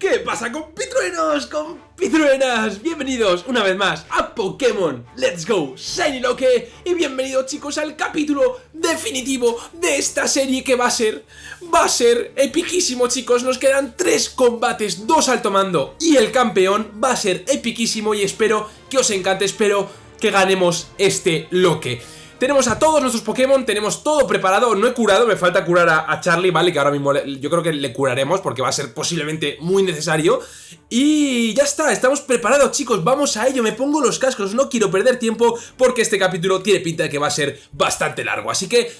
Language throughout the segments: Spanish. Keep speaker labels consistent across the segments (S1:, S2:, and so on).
S1: ¿Qué pasa compitruenos, compitruenas? Bienvenidos una vez más a Pokémon. Let's Go Shiny Loque Y bienvenidos chicos al capítulo definitivo de esta serie que va a ser Va a ser epiquísimo chicos. Nos quedan tres combates, dos alto mando y el campeón Va a ser epiquísimo y espero que os encante Espero que ganemos este Loque tenemos a todos nuestros Pokémon, tenemos todo preparado, no he curado, me falta curar a, Charlie, ¿vale? Que ahora mismo yo creo que le curaremos porque va a ser posiblemente muy necesario. Y ya está, estamos preparados chicos, vamos a ello, me pongo los cascos, no quiero perder tiempo porque este capítulo tiene pinta de que va a ser bastante largo, así que...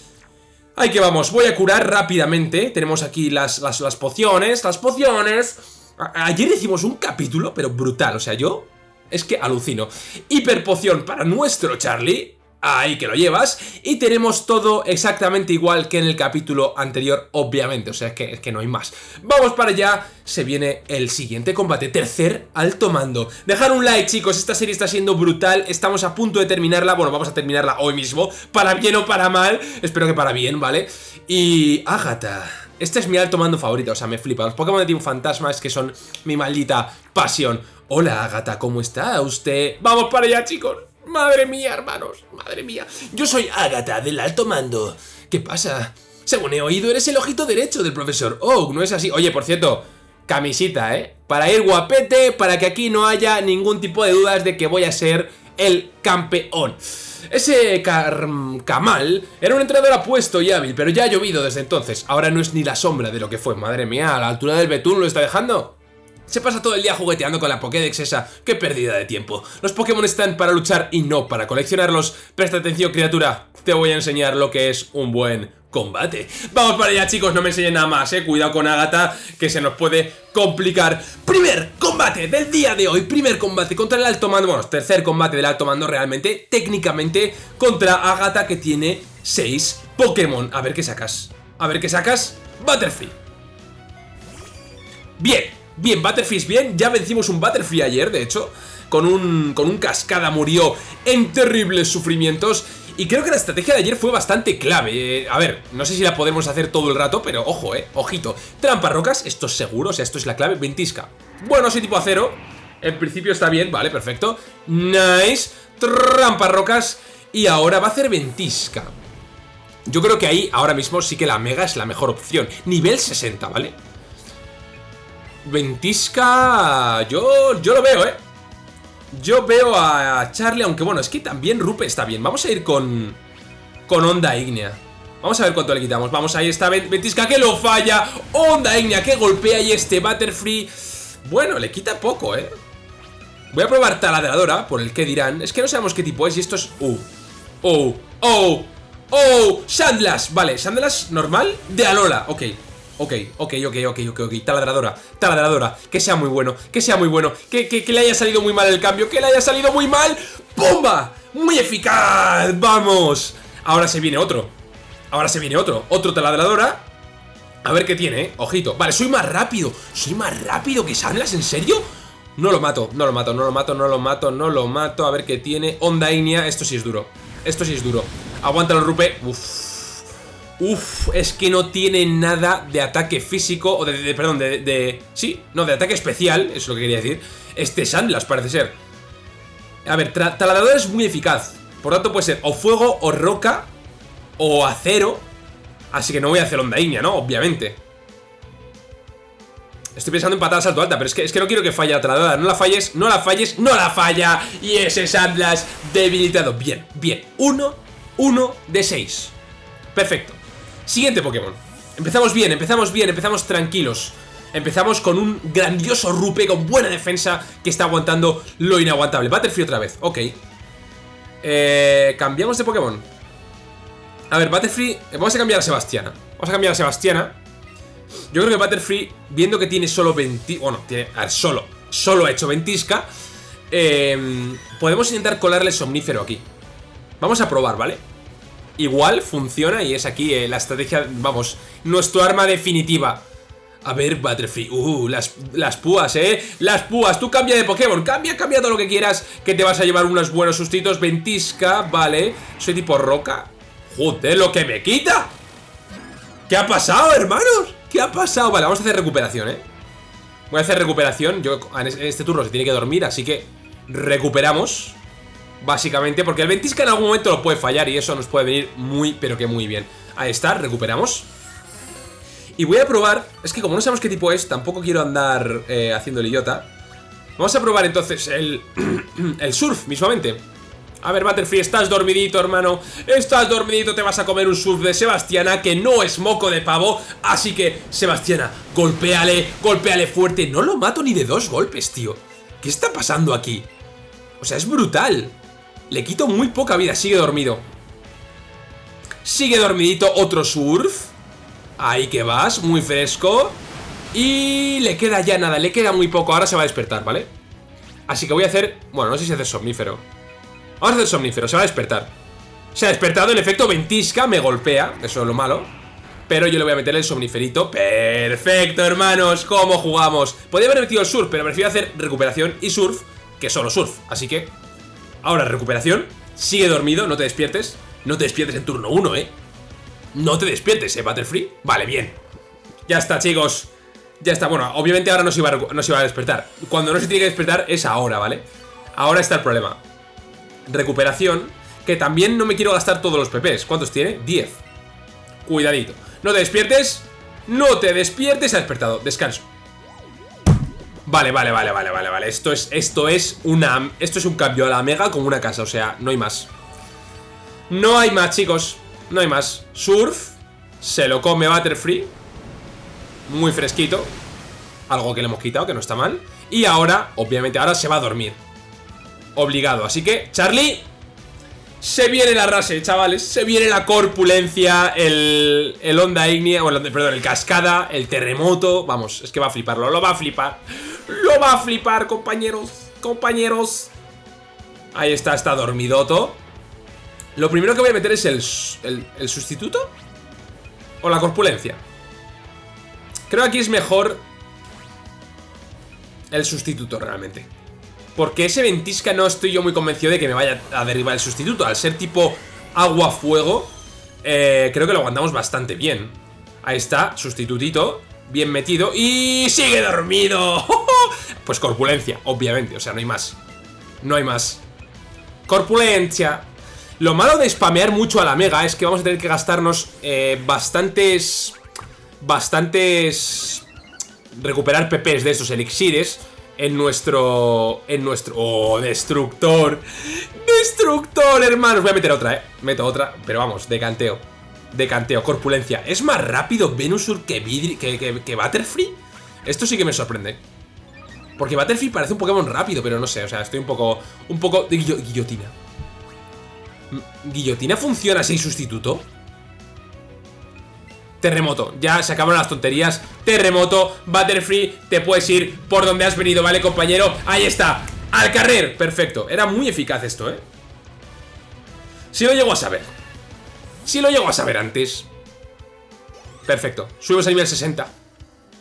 S1: Ahí que vamos, voy a curar rápidamente, tenemos aquí las, las, pociones, las pociones... ayer hicimos un capítulo, pero brutal, o sea, yo... Es que alucino. Hiperpoción para nuestro Charlie Ahí que lo llevas. Y tenemos todo exactamente igual que en el capítulo anterior, obviamente. O sea, es que, es que no hay más. Vamos para allá. Se viene el siguiente combate. Tercer alto mando. Dejar un like, chicos. Esta serie está siendo brutal. Estamos a punto de terminarla. Bueno, vamos a terminarla hoy mismo. Para bien o para mal. Espero que para bien, ¿vale? Y... Agatha. Este es mi alto mando favorito. O sea, me flipa. Los Pokémon de Team Fantasma es que son mi maldita pasión. Hola, Agatha. ¿Cómo está usted? ¡Vamos para allá, chicos! Madre mía, hermanos, madre mía. Yo soy Agatha, del alto mando. ¿Qué pasa? Según he oído, eres el ojito derecho del profesor Oak, ¿no es así? Oye, por cierto, camisita, ¿eh? Para ir guapete, para que aquí no haya ningún tipo de dudas de que voy a ser el campeón. Ese Kamal era un entrenador apuesto y hábil, pero ya ha llovido desde entonces. Ahora no es ni la sombra de lo que fue. Madre mía, a la altura del betún lo está dejando. Se pasa todo el día jugueteando con la Pokédex esa. ¡Qué pérdida de tiempo! Los Pokémon están para luchar y no para coleccionarlos. Presta atención, criatura. Te voy a enseñar lo que es un buen combate. Vamos para allá, chicos. No me enseñen nada más, eh. Cuidado con Agatha, que se nos puede complicar. Primer combate del día de hoy. Primer combate contra el alto mando. Bueno, tercer combate del alto mando realmente. Técnicamente contra Agatha, que tiene 6 Pokémon. A ver qué sacas. A ver qué sacas. Butterfree. Bien, Bien, Butterfree bien, ya vencimos un Butterfree ayer, de hecho con un, con un cascada murió en terribles sufrimientos y creo que la estrategia de ayer fue bastante clave. Eh, a ver, no sé si la podemos hacer todo el rato, pero ojo, eh, ojito. Trampa rocas, esto es seguro, o sea, esto es la clave. Ventisca. Bueno, soy tipo acero. En principio está bien, vale, perfecto. Nice. Trampa rocas. Y ahora va a hacer ventisca. Yo creo que ahí, ahora mismo, sí que la mega es la mejor opción. Nivel 60, ¿vale? Ventisca... Yo, yo lo veo, ¿eh? Yo veo a Charlie, aunque bueno, es que también Rupe está bien. Vamos a ir con... Con Onda Ignea. Vamos a ver cuánto le quitamos. Vamos, ahí está Ventisca que lo falla. Onda Ignea que golpea y este Butterfree... Bueno, le quita poco, ¿eh? Voy a probar taladradora, por el que dirán. Es que no sabemos qué tipo es y esto es... Oh, oh, oh, Sandlas. Vale, Sandlas normal de Alola. Ok, Ok, ok, ok, ok, ok, ok, taladradora, taladradora, que sea muy bueno, que sea muy bueno, que, que, le haya salido muy mal el cambio, que le haya salido muy mal, ¡pumba! ¡Muy eficaz! ¡Vamos! Ahora se viene otro, ahora se viene otro, otro taladradora, a ver qué tiene, ¿eh? ojito, vale, soy más rápido, soy más rápido que Sandlas, ¿en serio? No lo mato, no lo mato, no lo mato, no lo mato, no lo mato, a ver qué tiene, Onda Inia, esto sí es duro, esto sí es duro, aguántalo Rupe, uff Uf, es que no tiene nada de ataque físico, o de, perdón, de, Sí, no, de ataque especial, es lo que quería decir. Este Sandlas parece ser. A ver, taladrador es muy eficaz. Por tanto puede ser o fuego, o roca, o acero. Así que no voy a hacer onda ¿no? Obviamente. Estoy pensando en patada salto alta, pero es que, es que no quiero que falle la. No la falles, no la falles, no la falla. Y ese Sandlas debilitado. Bien, bien. Uno, uno de seis. Perfecto. Siguiente Pokémon. Empezamos bien, empezamos bien, empezamos tranquilos. Empezamos con un grandioso Rupe con buena defensa que está aguantando lo inaguantable. Butterfree otra vez, ok. Eh, Cambiamos de Pokémon. A ver, Butterfree Vamos a cambiar a Sebastiana. Vamos a cambiar a Sebastiana. Yo creo que Butterfree, viendo que tiene solo 20 Bueno, tiene, a ver, solo Solo ha hecho ventisca eh, Podemos intentar colarle Somnífero aquí. Vamos a probar, ¿vale? Igual funciona y es aquí eh, la estrategia, vamos, nuestro arma definitiva. A ver, Butterfree, uh, las, las púas, eh, las púas, tú cambia de Pokémon, cambia, cambia todo lo que quieras, que te vas a llevar unos buenos sustitos, ventisca, vale, soy tipo roca, joder, lo que me quita. ¿Qué ha pasado, hermanos? ¿Qué ha pasado? Vale, vamos a hacer recuperación, eh. Voy a hacer recuperación. Yo en este turno se tiene que dormir, así que recuperamos. Básicamente, porque el ventisca en algún momento lo puede fallar y eso nos puede venir muy, pero que muy bien. Ahí está, recuperamos. Y voy a probar, es que como no sabemos qué tipo es, tampoco quiero andar eh, haciendo el idiota. Vamos a probar entonces el, el surf mismamente. A ver, Butterfree, estás dormidito, hermano Estás dormidito, te vas a comer un surf de Sebastiana Que no es moco de pavo Así que, Sebastiana, golpéale Golpéale fuerte, no lo mato ni de dos golpes, tío ¿Qué está pasando aquí? O sea, es brutal Le quito muy poca vida, sigue dormido. Sigue dormidito, otro surf. Ahí que vas, muy fresco. Y le queda ya nada, le queda muy poco Ahora se va a despertar, ¿vale? Así que voy a hacer, bueno, no sé si hace somnífero. Vamos a hacer somnífero, se va a despertar. Se ha despertado, en efecto, ventisca, me golpea Eso es lo malo. Pero yo le voy a meter el somniferito. Perfecto, hermanos, ¿cómo jugamos? Podría haber metido el surf, pero prefiero hacer recuperación y surf Que solo surf, así que Ahora recuperación Sigue dormido, no te despiertes No te despiertes en turno 1, eh No te despiertes, eh, Battlefree Vale, bien Ya está, chicos ya está, bueno, obviamente ahora no se, iba a, no se a despertar Cuando no se tiene que despertar es ahora, ¿vale? Ahora está el problema recuperación, que también no me quiero gastar todos los PPs. ¿Cuántos tiene? 10. Cuidadito. No te despiertes. No te despiertes. Ha despertado. Descanso. Vale, vale, vale, vale, vale, vale. Esto es, esto es una... Esto es un cambio a la mega como una casa. O sea, no hay más. No hay más, chicos. No hay más. Surf. Se lo come Butterfree. Muy fresquito. Algo que le hemos quitado, que no está mal. Y ahora, obviamente, ahora se va a dormir obligado. Así que, Charlie, se viene la rase, chavales. Se viene la corpulencia, el, el onda ignea, bueno, perdón, el cascada, el terremoto. Vamos, es que va a fliparlo, lo va a flipar. Lo va a flipar, compañeros, compañeros. Ahí está, está dormidoto. Lo primero que voy a meter es el, el, sustituto. O la corpulencia. Creo que aquí es mejor el sustituto realmente. Porque ese ventisca no estoy yo muy convencido de que me vaya a derribar el sustituto. Al ser tipo agua-fuego, eh, creo que lo aguantamos bastante bien. Ahí está, sustitutito, bien metido y sigue dormido. Pues corpulencia, obviamente, o sea, no hay más. No hay más. Corpulencia. Lo malo de spamear mucho a la mega es que vamos a tener que gastarnos eh, bastantes... Bastantes... Recuperar PPs de esos elixires en nuestro... En nuestro... ¡Oh, destructor! ¡Destructor, hermanos! Voy a meter otra, ¿eh? Meto otra, pero vamos, decanteo. Decanteo, corpulencia. ¿Es más rápido Venusur que, Vidri, que, que, Butterfree? Esto sí que me sorprende. Porque Butterfree parece un Pokémon rápido, pero no sé, o sea, estoy un poco... Un poco guillotina. ¿Guillotina funciona sin sustituto? Terremoto, ya se acabaron las tonterías Terremoto, Butterfree, te puedes ir por donde has venido, ¿vale, compañero? Ahí está, al carrer, perfecto Era muy eficaz esto, ¿eh? Si lo llego a saber Si lo llego a saber antes Perfecto, subimos a nivel 60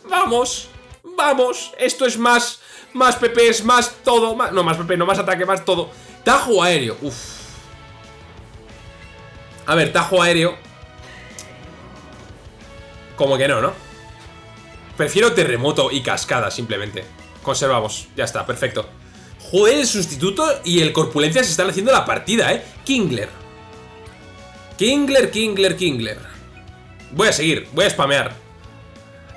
S1: Vamos, vamos Esto es más, más PPs, más todo más, No, más PP, no más ataque, más todo Tajo aéreo, uff A ver, tajo aéreo como que no, ¿no? Prefiero terremoto y cascada, simplemente. Conservamos, ya está, perfecto. Joder, el sustituto y el corpulencia se están haciendo la partida, ¿eh? Kingler. Kingler, Kingler, Kingler. Voy a seguir, voy a spamear.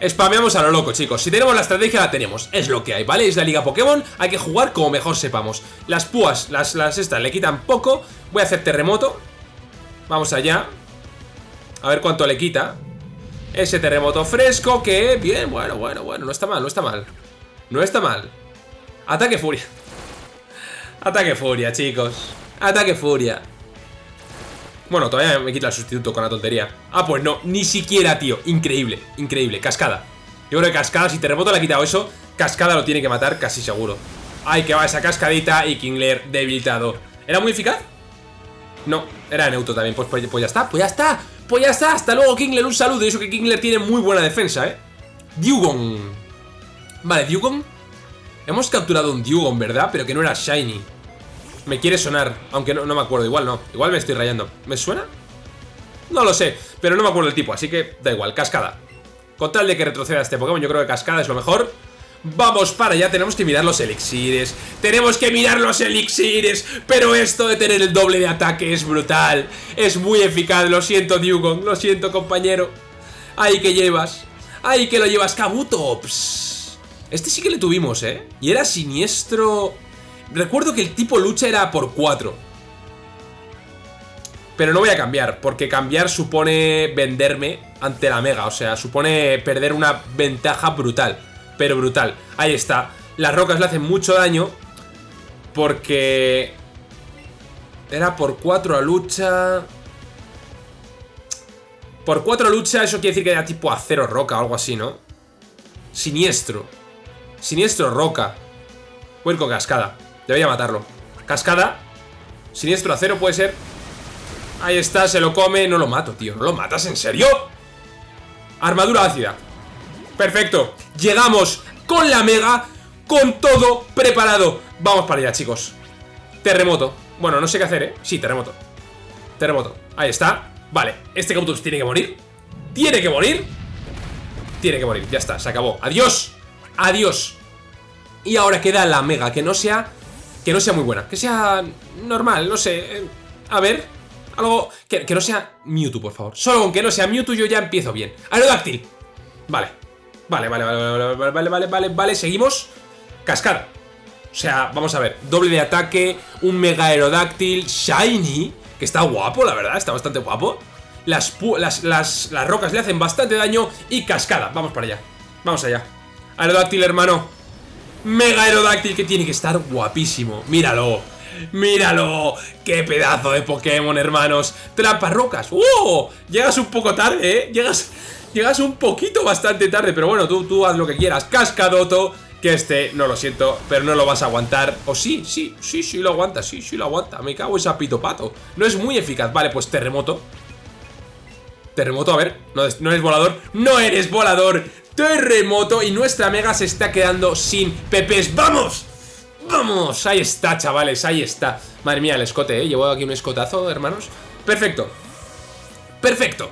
S1: Spameamos a lo loco, chicos. Si tenemos la estrategia, la tenemos. Es lo que hay, ¿vale? Es la Liga Pokémon. Hay que jugar como mejor sepamos. Las púas, las, las estas, le quitan poco. Voy a hacer terremoto. Vamos allá. A ver cuánto le quita. Ese terremoto fresco que... Bien, bueno, bueno, bueno, no está mal, no está mal No está mal Ataque furia Ataque furia, chicos Ataque furia Bueno, todavía me quita el sustituto con la tontería. Ah, pues no, ni siquiera, tío. Increíble, increíble, cascada. Yo creo que cascada, si terremoto le ha quitado eso Cascada lo tiene que matar, casi seguro. Ay, que va esa cascadita y Kingler debilitado. ¿Era muy eficaz? No, era neutro también. Pues, pues, pues ya está, pues ya está pues ya está, hasta luego Kingler, un saludo. Y eso que Kingler tiene muy buena defensa, ¿eh? Dugon Vale, Dugon Hemos capturado un Dugon, ¿verdad? Pero que no era Shiny Me quiere sonar, aunque no, me acuerdo Igual no, igual me estoy rayando. ¿Me suena? No lo sé, pero no me acuerdo el tipo Así que da igual, Cascada. Con tal de que retroceda este Pokémon Yo creo que Cascada es lo mejor. Vamos para allá, tenemos que mirar los elixires. Tenemos que mirar los elixires Pero esto de tener el doble de ataque es brutal. Es muy eficaz, lo siento Dugong Lo siento compañero. Ahí que llevas Ahí que lo llevas, Kabuto Este sí que le tuvimos, eh Y era siniestro Recuerdo que el tipo lucha era por 4 Pero no voy a cambiar Porque cambiar supone venderme ante la mega O sea, supone perder una ventaja brutal pero brutal. Ahí está. Las rocas le hacen mucho daño porque... Era por 4 a lucha... Por 4 a lucha, eso quiere decir que era tipo acero roca o algo así, ¿no? Siniestro. Siniestro roca. Con cascada. Debería matarlo. Cascada. Siniestro acero puede ser. Ahí está, se lo come. No lo mato, tío. ¿No lo matas? ¿En serio? Armadura ácida. Perfecto, llegamos con la mega Con todo preparado Vamos para allá, chicos Terremoto, bueno, no sé qué hacer, ¿eh? Sí, terremoto Terremoto, ahí está Vale, este Kautus tiene que morir Tiene que morir Tiene que morir, ya está, se acabó Adiós, adiós Y ahora queda la mega, que no sea Que no sea muy buena, que sea normal No sé, eh, a ver Algo, que, que no sea Mewtwo, por favor Solo con que no sea Mewtwo yo ya empiezo bien Aerodáctil Vale, Vale, vale, vale, vale, vale, vale, vale, vale, seguimos. Cascada. O sea, vamos a ver, doble de ataque, un mega aerodáctil, shiny, que está guapo, la verdad, está bastante guapo. Las, las, las, las rocas le hacen bastante daño y cascada. Vamos para allá, vamos allá. Aerodáctil, hermano. Mega aerodáctil que tiene que estar guapísimo. Míralo, ¡Míralo! ¡Qué pedazo de Pokémon, hermanos! ¡Trampas rocas! ¡Uh! Llegas un poco tarde, ¿eh? Llegas, Llegas un poquito bastante tarde, pero bueno, tú, tú haz lo que quieras. Cascadoto, que este, no lo siento, pero no lo vas a aguantar. O sí, sí, sí, sí lo aguanta, sí, sí lo aguanta. Me cago esa pito pato. No es muy eficaz. Vale, pues terremoto. Terremoto, a ver, no, no eres volador. ¡No eres volador! Terremoto y nuestra mega se está quedando sin pepes. ¡Vamos! ¡Vamos! Ahí está, chavales, ahí está. Madre mía, el escote, ¿eh? Llevo aquí un escotazo, hermanos. Perfecto. Perfecto.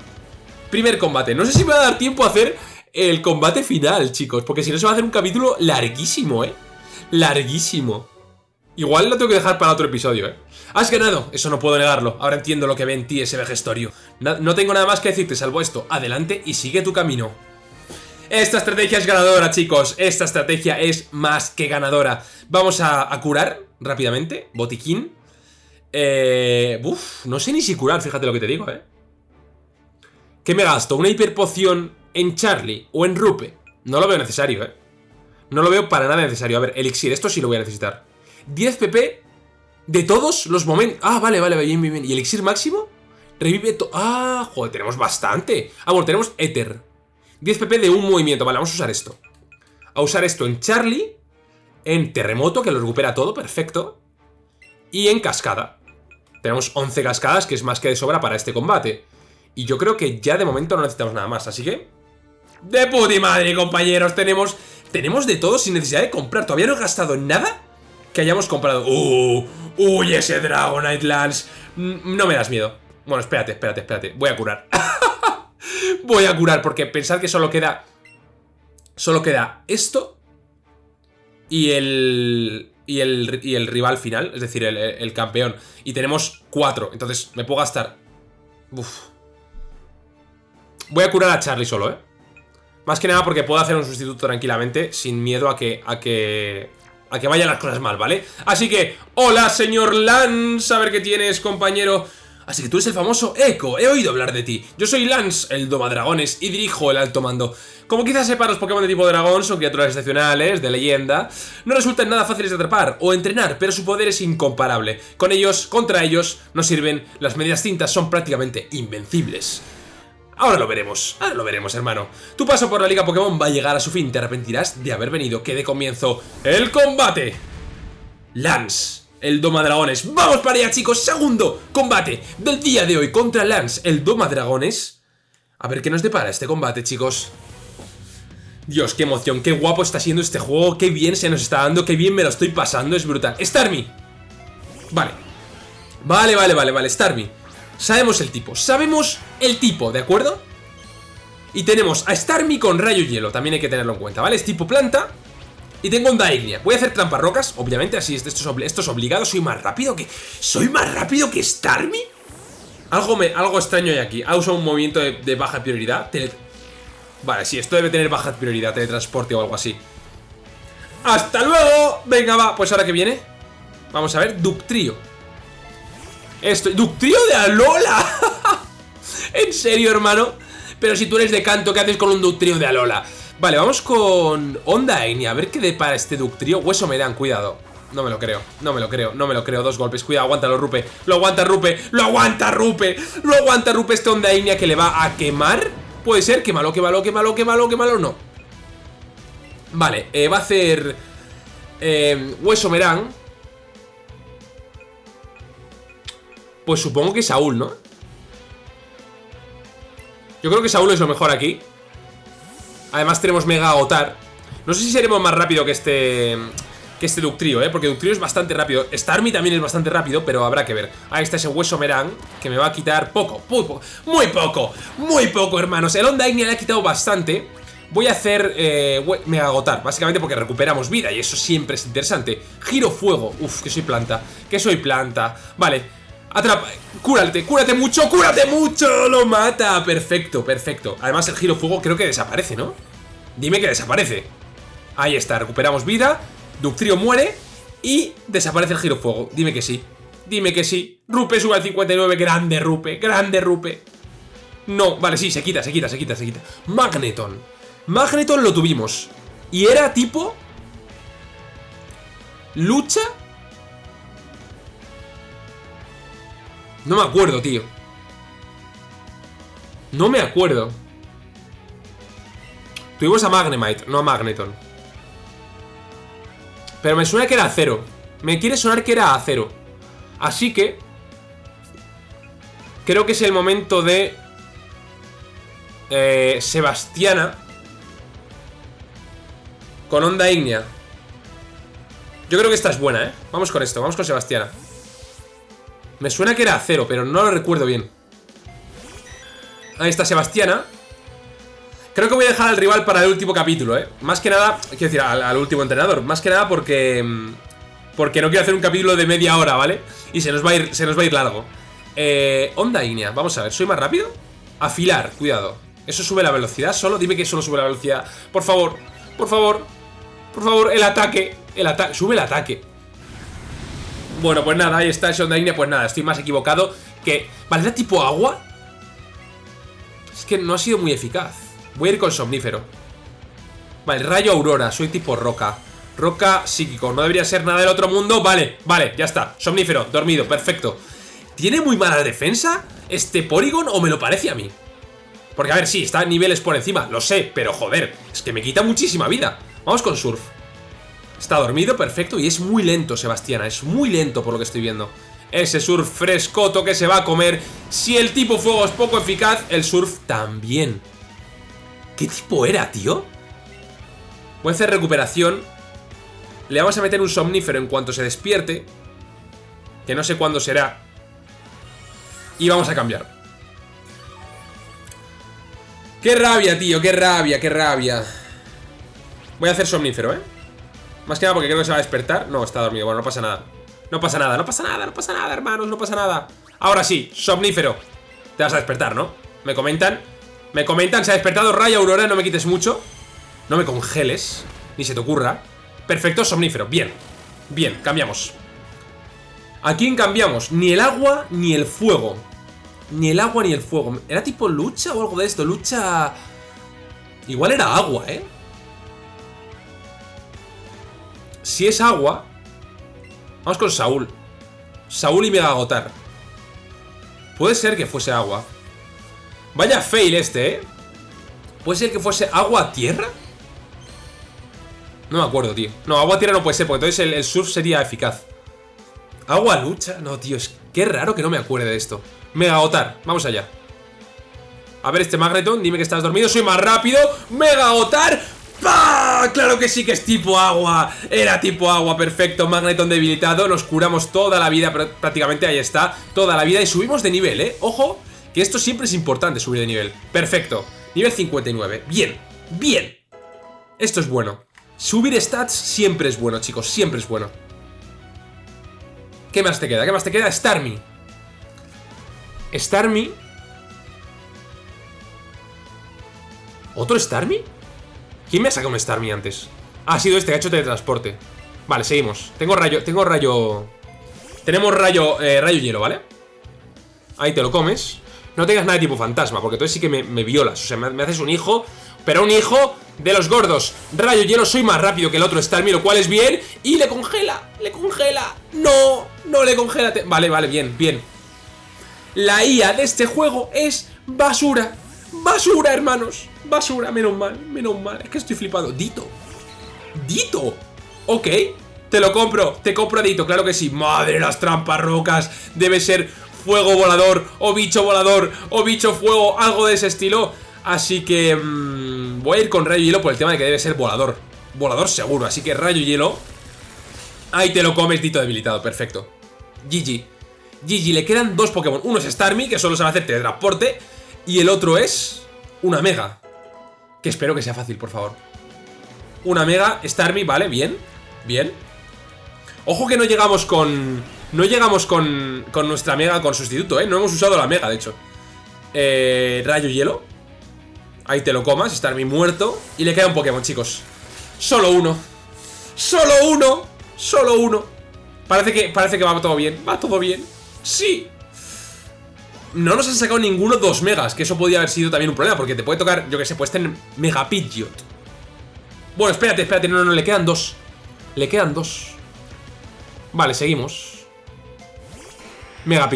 S1: Primer combate. No sé si me va a dar tiempo a hacer el combate final, chicos. Porque si no se va a hacer un capítulo larguísimo, ¿eh? Larguísimo. Igual lo tengo que dejar para otro episodio, ¿eh? Has ganado, eso no puedo negarlo. Ahora entiendo lo que ve en ti ese vejestorio. No, tengo nada más que decirte, salvo esto. Adelante y sigue tu camino. Esta estrategia es ganadora, chicos. Esta estrategia es más que ganadora. Vamos a, curar rápidamente. Botiquín. Eh, uf, no sé ni si curar, fíjate lo que te digo, ¿eh? ¿Qué me gasto? ¿Una hiperpoción en Charlie o en Rupe? No lo veo necesario, ¿eh? No lo veo para nada necesario. A ver, elixir, esto sí lo voy a necesitar. 10 PP de todos los momentos... Ah, vale, vale, bien, bien, bien. ¿Y elixir máximo? Revive todo... Ah, joder, tenemos bastante. Ah, bueno, tenemos Ether. 10 PP de un movimiento. Vale, vamos a usar esto. A usar esto en Charlie, en Terremoto, que lo recupera todo, perfecto. Y en Cascada. Tenemos 11 cascadas, que es más que de sobra para este combate. Y yo creo que ya de momento no necesitamos nada más, así que... ¡De puti madre, compañeros! Tenemos, tenemos de todo sin necesidad de comprar. Todavía no he gastado nada que hayamos comprado. ¡Uh! ¡Uy, ese Dragonite Lance! Mm, no me das miedo. Bueno, espérate, espérate, espérate. Voy a curar. Voy a curar porque pensad que solo queda... Solo queda esto y el, y el, y el rival final, es decir, el, campeón. Y tenemos cuatro, entonces me puedo gastar... Uf, Voy a curar a Charlie solo, ¿eh? Más que nada porque puedo hacer un sustituto tranquilamente Sin miedo a que... A que... A que vayan las cosas mal, ¿vale? Así que, hola señor Lance, a ver qué tienes, compañero Así que tú eres el famoso Echo, he oído hablar de ti Yo soy Lance, el Domadragones, y dirijo el alto mando Como quizás sepas, los Pokémon de tipo dragón son criaturas excepcionales, de leyenda No resultan nada fáciles de atrapar o entrenar, pero su poder es incomparable Con ellos, contra ellos, no sirven, las medias cintas son prácticamente invencibles Ahora lo veremos, ahora lo veremos, hermano. Tu paso por la Liga Pokémon va a llegar a su fin. Te arrepentirás de haber venido. Que de comienzo el combate. Lance, el Doma Dragones. ¡Vamos para allá, chicos! Segundo combate del día de hoy contra Lance, el Doma Dragones. A ver qué nos depara este combate, chicos. Dios, qué emoción, qué guapo está siendo este juego, qué bien se nos está dando, qué bien me lo estoy pasando, es brutal. Starmie. Vale. Vale, vale, vale, vale, Starmie. Sabemos el tipo, sabemos el tipo, ¿de acuerdo? Y tenemos a Starmie con rayo hielo, también hay que tenerlo en cuenta, ¿vale? Es tipo planta Y tengo onda ignia. Voy a hacer trampas rocas, obviamente, así esto es, esto es obligado. Soy más rápido que... ¿Soy más rápido que Starmie? Algo, me, algo extraño hay aquí. Ha usado un movimiento de, baja prioridad. Vale, sí, esto debe tener baja prioridad, teletransporte o algo así. ¡Hasta luego! Venga, va. Pues ahora que viene. Vamos a ver, Ductrio. Esto, Ductrio de Alola. ¿En serio, hermano? Pero si tú eres de canto, ¿qué haces con un Ductrio de Alola? Vale, vamos con Onda Eni, a ver qué depara este Ductrio. Hueso me cuidado. No me lo creo, no me lo creo, no me lo creo. Dos golpes, cuidado, aguántalo, Rupe. Lo aguanta Rupe, lo aguanta Rupe. Lo aguanta Rupe este Onda Ignea que le va a quemar. Puede ser, quémalo, quémalo, quémalo, quémalo, quémalo, no. Vale, eh, va a hacer eh, Hueso Merán. Pues supongo que Saúl, ¿no? Yo creo que Saúl es lo mejor aquí Además tenemos Mega Agotar No sé si seremos más rápido que este Que este Ductrio, ¿eh? Porque Ductrio es bastante rápido. Starmie también es bastante rápido, pero habrá que ver. Ahí está ese Hueso Merán Que me va a quitar poco, muy poco Muy poco, muy poco, hermanos. El Onda Ignea le ha quitado bastante. Voy a hacer eh, Mega Agotar Básicamente porque recuperamos vida Y eso siempre es interesante. Giro Fuego. Uf, que soy planta Que soy planta. Vale Atrapa, cúrate, cúrate mucho, cúrate mucho Lo mata, perfecto, perfecto. Además el giro fuego creo que desaparece, ¿no? Dime que desaparece. Ahí está, recuperamos vida Ductrio muere y desaparece el giro fuego. Dime que sí, dime que sí. Rupe sube al 59, grande Rupe, grande Rupe. No, vale, sí, se quita, se quita, se quita, se quita. Magneton. Magneton lo tuvimos. Y era tipo... Lucha No me acuerdo, tío. No me acuerdo. Tuvimos a Magnemite, no a Magneton. Pero me suena que era acero. Me quiere sonar que era acero. Así que... Creo que es el momento de... Eh, Sebastiana. Con onda ígnea. Yo creo que esta es buena, ¿eh? Vamos con esto, vamos con Sebastiana. Me suena que era acero, pero no lo recuerdo bien. Ahí está Sebastiana. Creo que voy a dejar al rival para el último capítulo, ¿eh? Más que nada, quiero decir, al, último entrenador. Más que nada porque... Mm, porque no quiero hacer un capítulo de media hora, ¿vale? Y se nos va a ir, se nos va a ir largo. Eh, onda Ignea, vamos a ver, ¿soy más rápido? Afilar, cuidado. ¿Eso sube la velocidad solo? Dime que solo sube la velocidad. Por favor, por favor, por favor, el ataque. El ataque, sube el ataque. Bueno, pues nada, ahí está el Shondaine, pues nada, estoy más equivocado que... ¿Vale, era tipo agua? Es que no ha sido muy eficaz. Voy a ir con Somnífero. Vale, Rayo Aurora, soy tipo roca. Roca psíquico, no debería ser nada del otro mundo. Vale, vale, ya está. Somnífero, dormido, perfecto. ¿Tiene muy mala defensa este Porygon o me lo parece a mí? Porque a ver, sí, está niveles por encima, lo sé, pero joder, es que me quita muchísima vida. Vamos con Surf. Está dormido, perfecto, y es muy lento Sebastiana, es muy lento por lo que estoy viendo. Ese surf frescoto que se va a comer. Si el tipo fuego es poco eficaz, el surf también. ¿Qué tipo era, tío? Voy a hacer recuperación. Le vamos a meter un somnífero en cuanto se despierte. Que no sé cuándo será. Y vamos a cambiar. ¡Qué rabia, tío! ¡Qué rabia, qué rabia! Voy a hacer somnífero, ¿eh? Más que nada porque creo que se va a despertar. No, está dormido, bueno, no pasa nada. No pasa nada, no pasa nada, no pasa nada, hermanos, no pasa nada. Ahora sí, somnífero. Te vas a despertar, ¿no? Me comentan Me comentan, se ha despertado Raya Aurora, no me quites mucho. No me congeles Ni se te ocurra. Perfecto, somnífero, bien Bien, cambiamos. ¿A quién cambiamos? Ni el agua ni el fuego. Ni el agua ni el fuego. ¿Era tipo lucha o algo de esto? Lucha... Igual era agua, ¿eh? Si es agua... Vamos con Saúl. Saúl y Mega Agotar. Puede ser que fuese agua. Vaya fail este, ¿eh? ¿Puede ser que fuese agua-tierra? No me acuerdo, tío. No, agua-tierra no puede ser, porque entonces el, surf sería eficaz. ¿Agua-lucha? No, tío, es que raro que no me acuerde de esto. Mega Agotar, vamos allá. A ver este Magneton, dime que estás dormido, soy más rápido. Mega Agotar, ¡Pah! ¡Claro que sí que es tipo agua! Era tipo agua, perfecto, Magneton debilitado Nos curamos toda la vida, prácticamente ahí está Toda la vida y subimos de nivel, ¿eh? Ojo, que esto siempre es importante subir de nivel Perfecto, nivel 59, bien, bien Esto es bueno Subir stats siempre es bueno, chicos, siempre es bueno. ¿Qué más te queda? ¿Qué más te queda? Starmie. Starmie. ¿Otro Starmie? ¿Quién me ha sacado un Starmie antes? Ah, ha sido este ha hecho teletransporte. Vale, seguimos. Tengo rayo, tengo rayo... Tenemos rayo, eh, rayo hielo, ¿vale? Ahí te lo comes. No tengas nada de tipo fantasma, porque entonces sí que me, violas. O sea, me, haces un hijo, pero un hijo de los gordos. Rayo hielo, soy más rápido que el otro Starmie, lo cual es bien. Y le congela, le congela. No, no le congela. Vale, vale, bien, bien. La IA de este juego es basura. Basura, hermanos. Basura, menos mal, menos mal. Es que estoy flipado. Dito. Dito. Ok. Te lo compro, te compro Dito, claro que sí. Madre, las trampas rocas. Debe ser fuego volador, o bicho volador, o bicho fuego, algo de ese estilo. Así que mmm, voy a ir con rayo hielo por el tema de que debe ser volador. Volador seguro, así que rayo hielo. Ahí te lo comes, Dito debilitado, perfecto. GG. GG, le quedan dos Pokémon. Uno es Starmie, que solo sabe hacer teletransporte. Y el otro es una Mega. Que espero que sea fácil, por favor. Una Mega, Starmie, vale, bien. Bien. Ojo que no llegamos con... No llegamos con, con nuestra Mega con sustituto, ¿eh? No hemos usado la Mega, de hecho. Eh, rayo Hielo. Ahí te lo comas, Starmie muerto. Y le queda un Pokémon, chicos. Solo uno. ¡Solo uno! ¡Solo uno! Parece que, parece que va todo bien. Va todo bien. ¡Sí! No nos han sacado ninguno dos megas, que eso podría haber sido también un problema, porque te puede tocar, yo que sé, puedes tener Mega. Bueno, espérate, espérate, no, no, no, le quedan dos. Le quedan dos. Vale, seguimos. Mega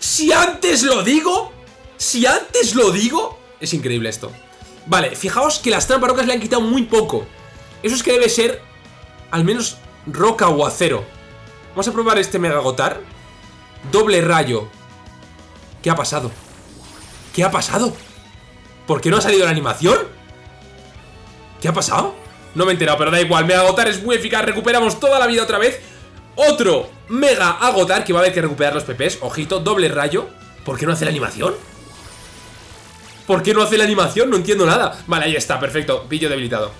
S1: si antes lo digo, si antes lo digo, es increíble esto. Vale, fijaos que las trampas rocas le han quitado muy poco. Eso es que debe ser al menos roca o acero. Vamos a probar este Mega Gotar. Doble rayo. ¿Qué ha pasado? ¿Qué ha pasado? ¿Por qué no ha salido la animación? ¿Qué ha pasado? No me he enterado, pero da igual. Mega agotar es muy eficaz. Recuperamos toda la vida otra vez. Otro Mega agotar que va a haber que recuperar los PPs. Ojito, doble rayo. ¿Por qué no hace la animación? ¿Por qué no hace la animación? No entiendo nada. Vale, ahí está, perfecto. Pillo debilitado.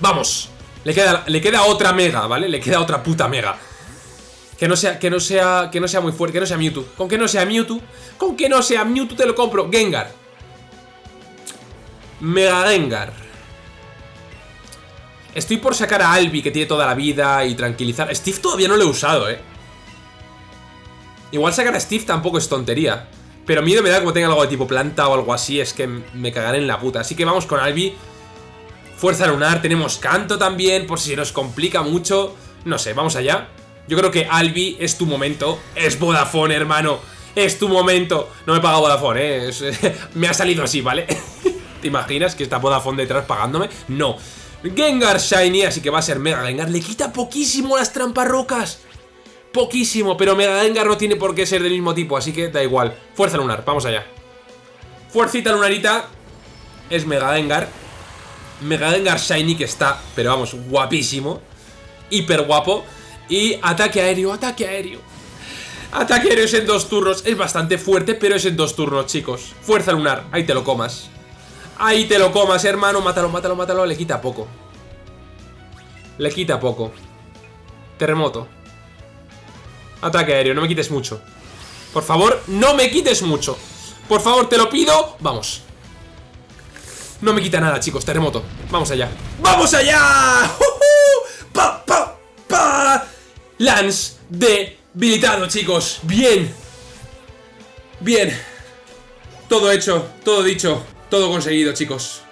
S1: Vamos. Le queda, le queda otra Mega, ¿vale? Le queda otra puta Mega. Que no sea, que no sea, que no sea muy fuerte, que no sea Mewtwo. Con que no sea Mewtwo, con que no sea Mewtwo te lo compro. Gengar. Mega Gengar. Estoy por sacar a Albi, que tiene toda la vida, y tranquilizar. Steve todavía no lo he usado, ¿eh? Igual sacar a Steve tampoco es tontería. Pero miedo me da como tenga algo de tipo planta o algo así, es que me cagaré en la puta. Así que vamos con Albi. Fuerza lunar, tenemos canto también, por si nos complica mucho. No sé, vamos allá. Yo creo que Albi es tu momento. Es Vodafone, hermano. Es tu momento. No me paga Vodafone, ¿eh? me ha salido así, ¿vale? ¿Te imaginas que está Vodafone detrás pagándome? No. Gengar Shiny, así que va a ser Mega Gengar. Le quita poquísimo las trampas rocas. Poquísimo, pero Mega Gengar no tiene por qué ser del mismo tipo, así que da igual. Fuerza lunar, vamos allá. Fuercita lunarita. Es Mega Gengar. Mega Gengar Shiny que está, pero vamos, guapísimo. Hiper guapo. Y ataque aéreo, ataque aéreo. Ataque aéreo es en dos turnos. Es bastante fuerte, pero es en dos turnos, chicos. Fuerza lunar, ahí te lo comas. Ahí te lo comas, hermano. Mátalo, mátalo, mátalo. Le quita poco. Le quita poco. Terremoto. Ataque aéreo, no me quites mucho. Por favor, no me quites mucho. Por favor, te lo pido. Vamos. No me quita nada, chicos. Terremoto. Vamos allá. ¡Vamos allá! ¡Pa, pa, pa! Lance debilitado, chicos. Bien. Bien. Todo hecho, todo dicho, todo conseguido, chicos.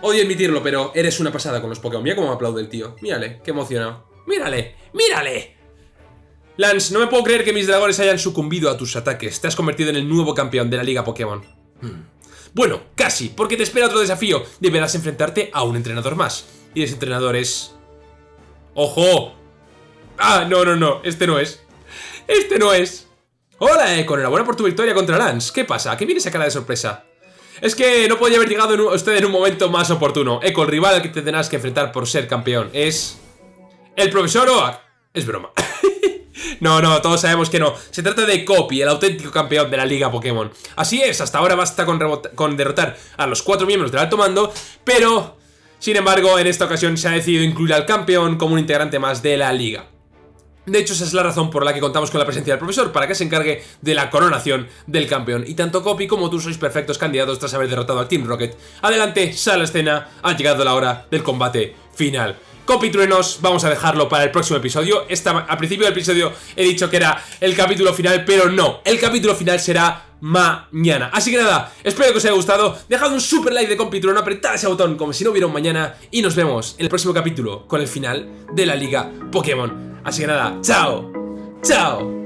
S1: Odio admitirlo, pero eres una pasada con los Pokémon. Mira cómo me aplaude el tío. Mírale, qué emocionado. Mírale, mírale. Lance, no me puedo creer que mis dragones hayan sucumbido a tus ataques. Te has convertido en el nuevo campeón de la Liga Pokémon. Hmm. Bueno, casi, porque te espera otro desafío. Deberás enfrentarte a un entrenador más. Y ese entrenador es... ¡Ojo! Ah, no, no, no, este no es. Este no es. Hola, Econ, enhorabuena por tu victoria contra Lance. ¿Qué pasa? ¿Qué viene esa cara de sorpresa? Es que no podía haber llegado usted en un momento más oportuno. Eco, el rival al que te tendrás que enfrentar por ser campeón es... ¿El profesor Oak? Es broma. no, no, todos sabemos que no. Se trata de Copy, el auténtico campeón de la Liga Pokémon. Así es, hasta ahora basta con, con derrotar a los cuatro miembros del alto mando, pero Sin embargo, en esta ocasión se ha decidido incluir al campeón como un integrante más de la liga. De hecho, esa es la razón por la que contamos con la presencia del profesor, para que se encargue de la coronación del campeón. Y tanto Copy como tú sois perfectos candidatos tras haber derrotado a Team Rocket. Adelante, sale a la escena, ha llegado la hora del combate final. Copy Truenos, vamos a dejarlo para el próximo episodio. Esta, al principio del episodio he dicho que era el capítulo final, pero no. El capítulo final será mañana. Así que nada, espero que os haya gustado. Dejad un super like de Compitrueno, apretad ese botón como si no hubiera un mañana. Y nos vemos en el próximo capítulo con el final de la Liga Pokémon. Así que nada, chao, chao.